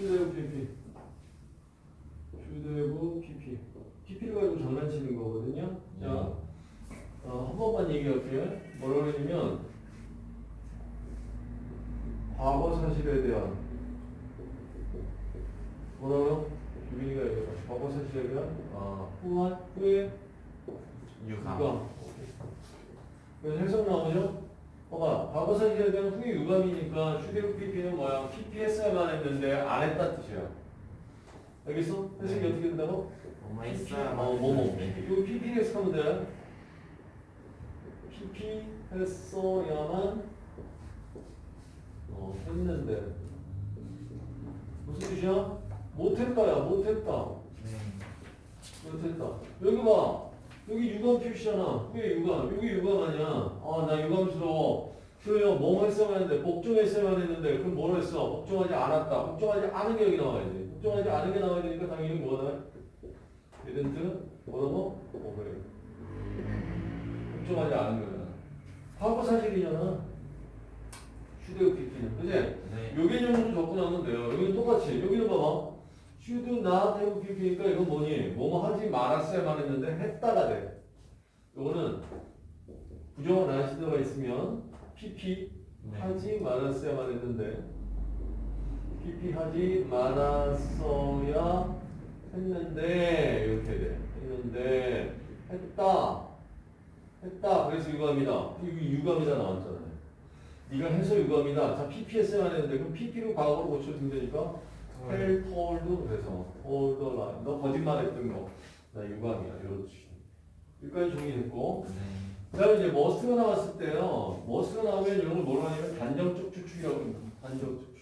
슈대부 PP. 슈대부 PP. PP를 가지고 장난치는 거거든요. 자, 어, 한 번만 얘기할게요. 뭐라고 그러냐면, 과거 사실에 대한, 뭐라고요? 유빈이가 얘기해봐. 과거 사실에 대한, 아, 후한, 후에. 유감. 그래서 해석 나오죠? 봐봐, 과거 사실에 대한 후에 유감이니까 휴대용 PP는 뭐야? PP 했어야만 했는데 안 했다 뜻이야. 알겠어? 해석이 네. 어떻게 된다고? 뭐뭐 했어야 어, 뭐뭐. 이거 PP 해석하면 돼. PP 했어야만 어, 했는데 무슨 뜻이야? 못했다야, 못했다. 네. 못했다. 여기 봐. 여기 유감 표시잖아. 왜 유감? 여기 유감 아니야. 아, 나 유감스러워. 그래요. 뭐 했어야만 했는데, 복종했어야만 했는데, 그럼 뭘 했어? 복종하지 않았다. 복종하지 않은 게 여기 나와야지. 복종하지 않은 게 나와야 되니까 당연히 뭐가 나와? didn't 뭐라고? 뭐 그래. 복종하지 않은 거잖아. 과거 사실이잖아. 휴대용 PP는. 그지? 네. 요 개념으로 접근하면 돼요. 여기는 똑같이. 여기는 봐봐. Should not have pp니까 이건 뭐니? 뭐뭐 하지 말았어야만 했는데 했다가 돼. 요거는 부정어 나시드가 있으면 pp 네. 하지 말았어야만 했는데 pp 하지 말았어야 했는데 이렇게 돼. 했는데 했다. 했다. 그래서 유감이다. 여기 유감이다 나왔잖아요. 네가 해서 유감이다. 자, PP 했어야만 했는데 그럼 PP로 과거로 고쳐주면 되니까 have told 그래서 told a lie. 너 거짓말했던 거. 나 유감이야. 이렇지. 여기까지 정리됐고. 네. 그다음에 이제 must가 나왔을 때요. must가 나오면 이런 걸 뭐라고 하냐면 단정적 추측이라고 합니다. 단정적 추측.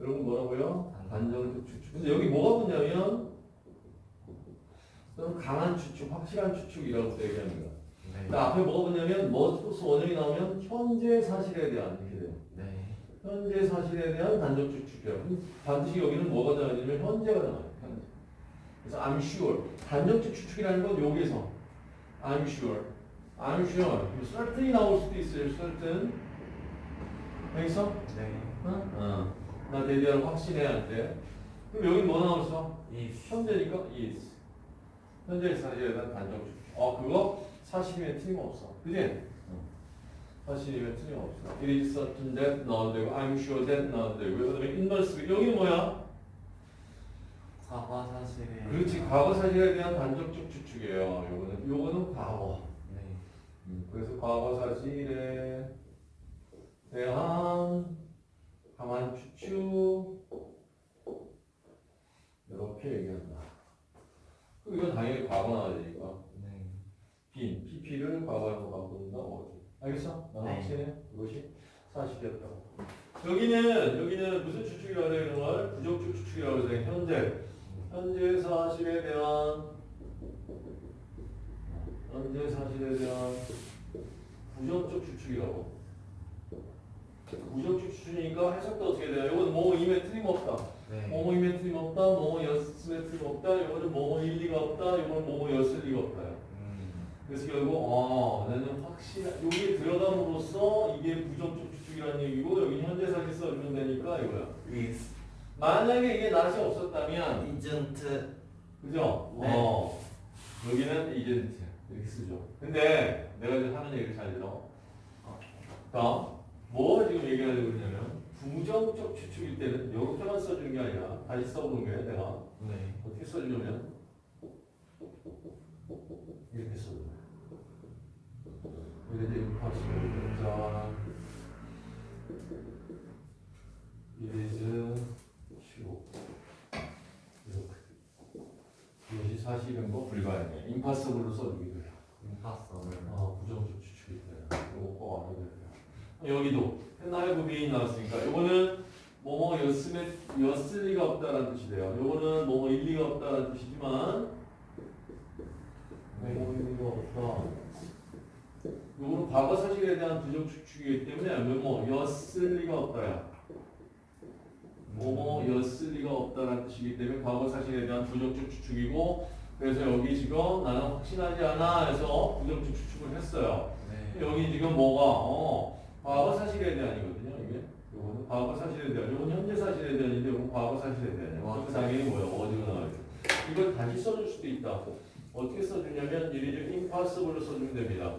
여러분 뭐라고요? 단정적 추측. 근데 여기 뭐가 붙냐면 강한 추측, 확실한 추측이라고 또 얘기합니다. 네. 앞에 뭐가 붙냐면 머스트 원형이 나오면 현재 사실에 대한 이렇게 돼요. 네. 현재 사실에 대한 단정적 추측이에요. 반드시 여기는 뭐가 나와야 되냐면 현재가 나와요. 현재. 그래서 I'm sure. 단정적 추측이라는 건 여기서 I'm sure. I'm sure. certainly 나올 수도 있어요. certain. 여기서? 네. 어? 어. 나 대비하는 확신해야 할 때. 그럼 여기 뭐 나왔어? is. 현재니까 is. 현재 사실에 대한 단정적 추측. 어, 그거 사실이면 틀림없어. 그지? 사실이면 틀림없어. It is certain that 나와도 되고 I'm sure that 나와도 되고 그 다음에 inverse 여기는 뭐야? 과거 사실에. 그렇지 과거 사실에 대한 단정적 추측이에요. 요거는 요거는 과거. 네. 음, 그래서 과거 사실에 대한 강한 추측 이렇게 얘기한다. 이건 당연히 과거 나와야 되니까 네. 빈 PP를 과거로 바꾼다 어디? 알겠어? 나 네. 확신해. 그것이 사실이었다고. 여기는 여기는 무슨 추측이라고 해야 되는 걸 부정적 추측이라고 해서 현재 현재 사실에 대한 현재 사실에 대한 부정적 추측이라고. 부정적 추측이니까 해석도 어떻게 돼요? 이거는 뭐뭐 임에 틀림없다. 네. 뭐뭐 임에 틀림없다. 뭐뭐 였음에 틀림없다. 이거는 뭐뭐 일리가 없다. 이거는 뭐뭐 였을 리가 없다요. 음. 그래서 결국 어 나는 확실한 여기에 들어감으로써 이게 부정적 추측이라는 얘기고 여기 현재 사실 써주면 되니까 이거야. is. 만약에 이게 낫이 없었다면 isn't. 그죠? 네. 어 여기는 이젠트 이렇게 쓰죠. 근데 내가 지금 하는 얘기를 잘 들어. 자, 뭐 지금 얘기하려고 그러냐면 부정적 추측일 때는 이렇게만 써주는 게 아니라 다시 써보는 거예요. 내가 네. 어떻게 써주냐면 이렇게 써줘요. 이렇게. 이것이 사실인 거 불가능해. impossible로 써주기도 해요. impossible. 아, 부정적 추측일 때. 이거 꼭 알아야 돼요. 여기도 했나요? 부비인 나왔으니까 이거는 뭐뭐 였음에 였을 리가 없다라는 뜻이 돼요. 요거는 뭐뭐 일리가 없다라는 뜻이지만 뭐뭐 일리가 없다. 요거는 과거 사실에 대한 부정 추측이기 때문에 뭐뭐 였을 리가 없다야. 뭐뭐 였을 리가 없다라는 뜻이기 때문에 과거 사실에 대한 부정적 추측이고 그래서 여기 지금 나는 확신하지 않아 해서 부정적 추측을 했어요. 네. 여기 지금 뭐가 어 과거 사실에 대한이거든요 이게 요거는 과거 사실에 대한 요건 현재 사실에 대한인데 요건 과거 사실에 대한 와. 그 당연히 뭐야 어디가 나와요 이걸 다시 써줄 수도 있다 어떻게 써주냐면 이리 좀 impossible로 써주면 됩니다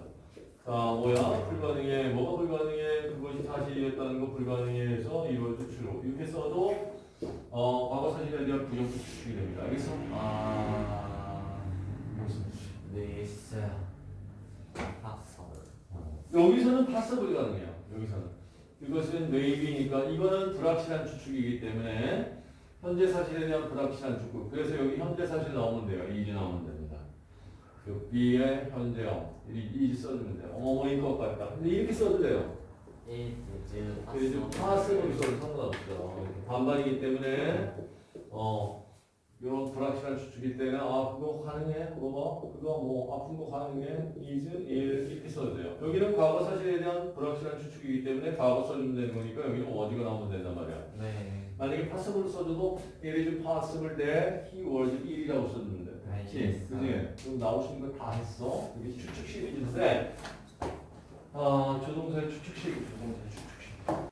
자, 뭐야? 불가능해. 뭐가 불가능해? 그것이 사실이었다는 거 불가능해 해서 이루어진 주로. 이렇게 써도, 어, 과거 사실에 대한 부정 추측이 됩니다. 알겠어? 아, 네, 있어요. 여기서는 파서블이 가능해요. 여기서는. 이것은 뇌입이니까, 이거는 불확실한 추측이기 때문에, 현재 사실에 대한 불확실한 추측. 그래서 여기 현재 사실 나오면 돼요. 이제 나오면 돼요. 그 6B의 현재형 이, 이 써주는데요. 어머 이거 같다. 근데 이렇게 써도 돼요. 요즘 파스로 써도 상관없죠. 반반이기 때문에 어 이런 불확실한 추측일 때문에 아 그거 가능해 그거 뭐 그거 뭐 아픈 거 가능해 is is 예, 이렇게 써도 돼요. 여기는 과거 사실에 대한 불확실한 추측이기 때문에 과거 써주면 되는 거니까 여기는 어디가 나오면 된단 말이야. 네. 만약에 파스블 써줘도 예를 좀 파스블 대 he was 1이라고 썼는데 알겠어. 예, 그지? 그럼 나오시는 거 다 했어. 이게 추측식인데 네. 아, 조동사의 추측식, 조동사의 추측식.